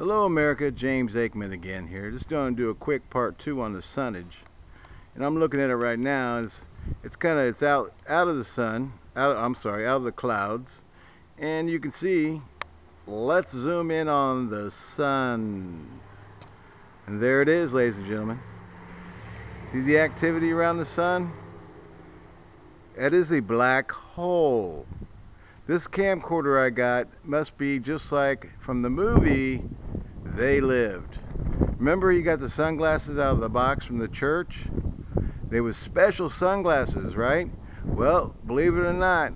Hello America, James Aikman again here. Just going to do a quick part two on the sunnage. And I'm looking at it right now. It's it's kind of it's out out of the sun. Out I'm sorry, out of the clouds. And you can see. Let's zoom in on the sun. And there it is, ladies and gentlemen. See the activity around the sun? It is a black hole. This camcorder I got must be just like from the movie They Lived. Remember you got the sunglasses out of the box from the church? They was special sunglasses, right? Well, believe it or not,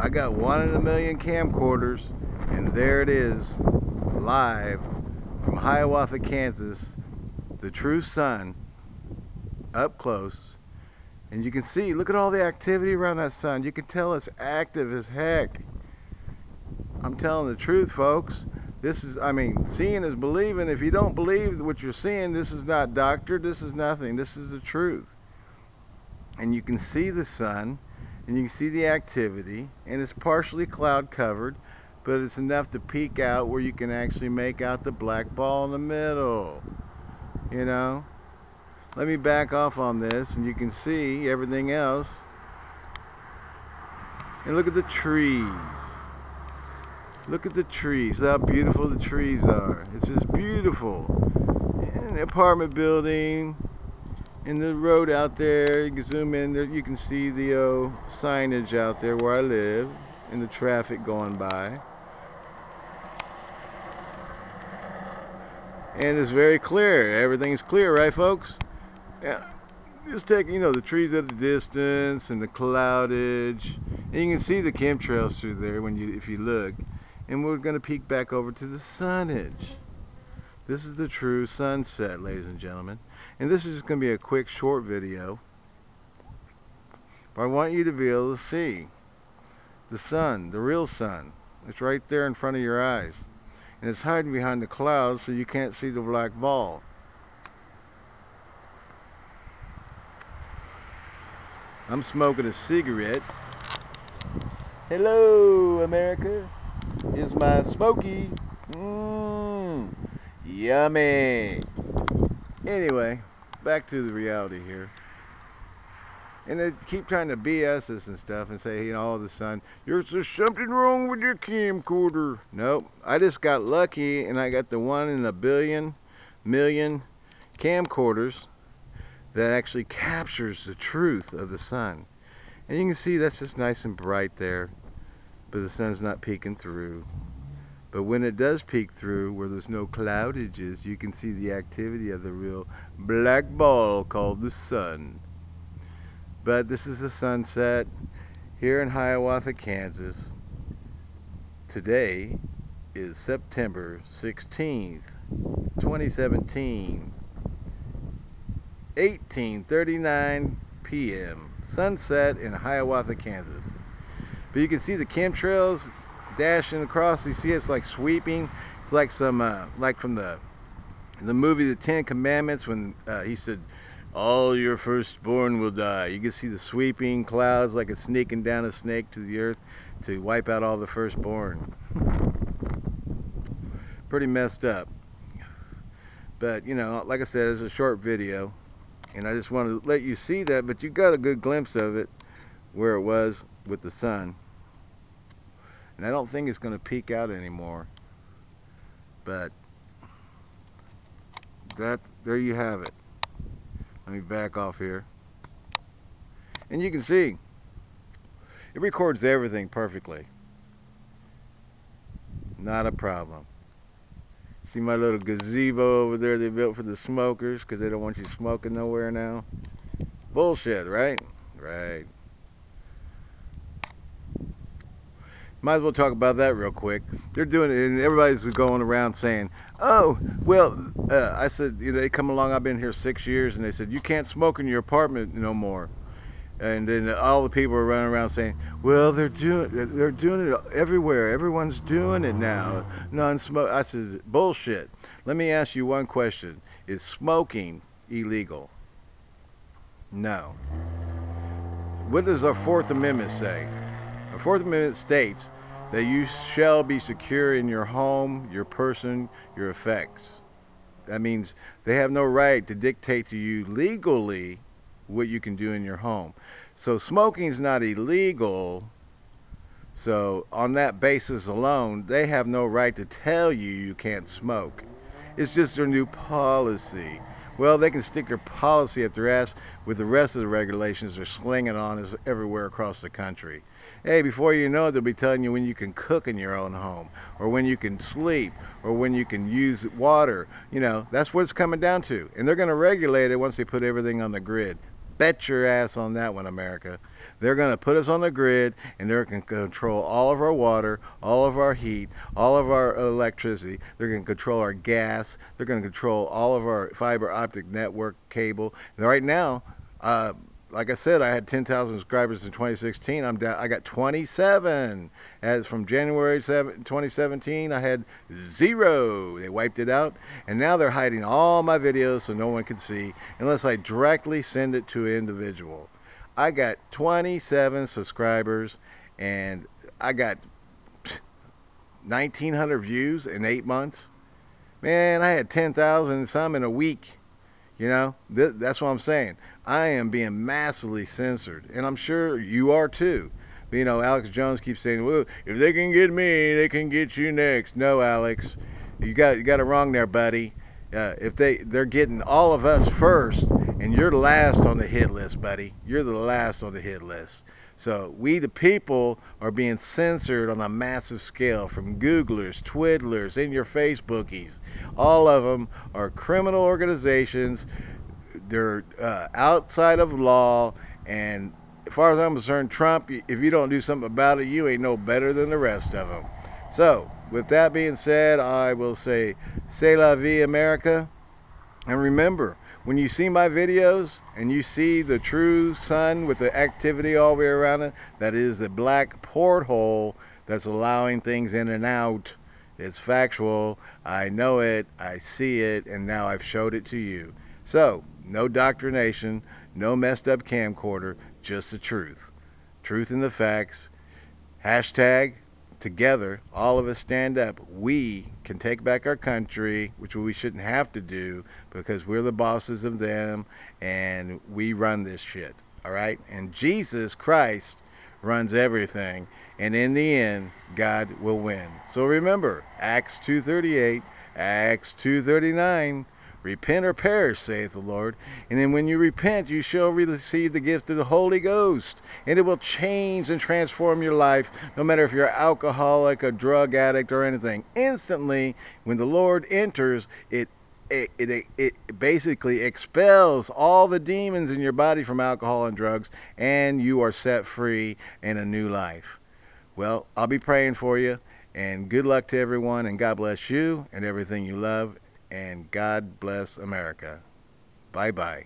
I got one in a million camcorders and there it is, live from Hiawatha, Kansas, the true sun, up close and you can see, look at all the activity around that sun. You can tell it's active as heck. I'm telling the truth, folks. This is, I mean, seeing is believing. If you don't believe what you're seeing, this is not doctored. This is nothing. This is the truth. And you can see the sun, and you can see the activity, and it's partially cloud covered, but it's enough to peek out where you can actually make out the black ball in the middle. You know? Let me back off on this and you can see everything else. And look at the trees. Look at the trees how beautiful the trees are. It's just beautiful. And the apartment building and the road out there you can zoom in there you can see the uh, signage out there where I live and the traffic going by. And it's very clear. Everything's clear right folks yeah, just taking, you know, the trees at a distance and the cloudage. And you can see the chemtrails through there when you, if you look. And we're going to peek back over to the sunnage. This is the true sunset, ladies and gentlemen. And this is just going to be a quick, short video. But I want you to be able to see the sun, the real sun. It's right there in front of your eyes. And it's hiding behind the clouds so you can't see the black ball. I'm smoking a cigarette. Hello, America. Is my smoky. Mmm. Yummy. Anyway, back to the reality here. And they keep trying to BS us and stuff and say, you know, all of a sudden, there's something wrong with your camcorder. Nope. I just got lucky and I got the one in a billion, million camcorders that actually captures the truth of the sun. And you can see that's just nice and bright there, but the sun's not peeking through. But when it does peek through, where there's no cloudages, you can see the activity of the real black ball called the sun. But this is a sunset here in Hiawatha, Kansas. Today is September 16th, 2017. 18:39 p.m. Sunset in Hiawatha, Kansas. But you can see the chemtrails dashing across. You see it's like sweeping. It's like some uh, like from the the movie The Ten Commandments when uh, he said, "All your firstborn will die." You can see the sweeping clouds like it's sneaking down a snake to the earth to wipe out all the firstborn. Pretty messed up. But you know, like I said, it's a short video and I just want to let you see that but you got a good glimpse of it where it was with the sun. And I don't think it's going to peek out anymore but that there you have it. Let me back off here. And you can see it records everything perfectly. Not a problem See my little gazebo over there they built for the smokers because they don't want you smoking nowhere now? Bullshit, right? Right. Might as well talk about that real quick. They're doing it, and everybody's going around saying, "Oh, well," uh, I said, you know, they come along. I've been here six years, and they said you can't smoke in your apartment no more and then all the people are running around saying, "Well, they're doing they're doing it everywhere. Everyone's doing it now. Non-smoke." I said, "Bullshit." Let me ask you one question: Is smoking illegal? No. What does our Fourth Amendment say? Our Fourth Amendment states that you shall be secure in your home, your person, your effects. That means they have no right to dictate to you legally what you can do in your home. So smoking is not illegal. So on that basis alone, they have no right to tell you you can't smoke. It's just their new policy. Well, they can stick their policy at their ass with the rest of the regulations they're slinging on us everywhere across the country. Hey, before you know it, they'll be telling you when you can cook in your own home, or when you can sleep, or when you can use water. You know, that's what it's coming down to. And they're going to regulate it once they put everything on the grid. Bet your ass on that one, America. They're going to put us on the grid and they're going to control all of our water, all of our heat, all of our electricity. They're going to control our gas. They're going to control all of our fiber optic network cable. And right now, uh, like I said, I had 10,000 subscribers in 2016. I'm down. I got 27. As from January 7, 2017, I had zero. They wiped it out, and now they're hiding all my videos so no one can see unless I directly send it to an individual. I got 27 subscribers, and I got 1,900 views in eight months. Man, I had 10,000 some in a week. You know, th that's what I'm saying. I am being massively censored, and I'm sure you are too. You know, Alex Jones keeps saying, "Well, if they can get me, they can get you next." No, Alex, you got you got it wrong there, buddy. Uh, if they they're getting all of us first, and you're last on the hit list, buddy. You're the last on the hit list. So we the people are being censored on a massive scale from Googlers, Twiddlers, and your Facebookies. All of them are criminal organizations. They're uh, outside of law, and as far as I'm concerned, Trump, if you don't do something about it, you ain't no better than the rest of them. So, with that being said, I will say, c'est la vie, America. And remember, when you see my videos and you see the true sun with the activity all the way around it, that is the black porthole that's allowing things in and out. It's factual. I know it. I see it. And now I've showed it to you. So, no doctrination, no messed up camcorder, just the truth. Truth in the facts. Hashtag together, all of us stand up, we can take back our country, which we shouldn't have to do because we're the bosses of them and we run this shit. All right? And Jesus Christ runs everything. And in the end, God will win. So remember, Acts 2.38, Acts 2.39, Repent or perish, saith the Lord. And then when you repent, you shall receive the gift of the Holy Ghost. And it will change and transform your life, no matter if you're an alcoholic, a drug addict, or anything. Instantly, when the Lord enters, it it, it, it basically expels all the demons in your body from alcohol and drugs, and you are set free in a new life. Well, I'll be praying for you, and good luck to everyone, and God bless you and everything you love and God bless America. Bye bye.